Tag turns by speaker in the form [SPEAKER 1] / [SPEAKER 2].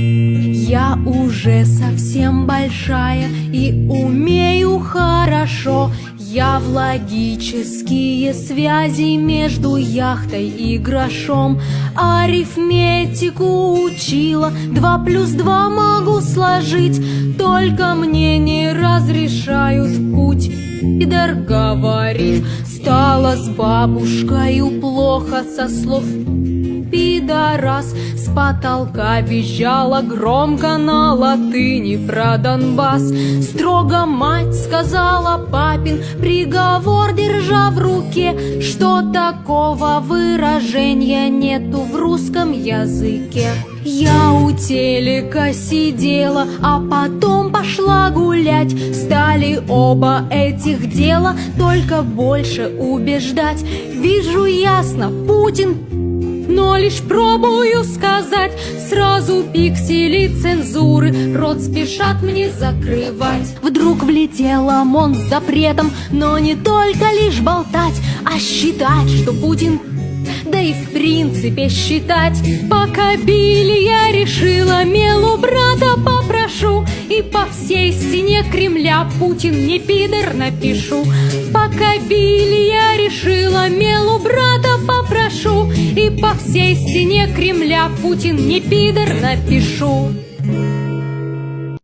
[SPEAKER 1] Я уже совсем большая и умею хорошо. Я в логические связи между яхтой и грошом Арифметику учила, два плюс два могу сложить Только мне не разрешают путь. Пидор говорит, стало с бабушкой плохо со слов пидорас. С потолка визжала громко на латыни про Донбасс. Строго мать сказала папин приговор, держа в руке Что такого выражения нету в русском языке? Я у телека сидела, а потом пошла гулять. Стали оба этих дела только больше убеждать. Вижу ясно, Путин но лишь пробую сказать Сразу пиксели цензуры Рот спешат мне закрывать. Вдруг влетел ОМОН с запретом Но не только лишь болтать А считать, что Путин да и в принципе считать. Пока били, я решила Мелу брата попрошу И по всей стене Кремля Путин не пидор напишу. Пока били, я решила Мелу по всей стене Кремля Путин не пидор напишу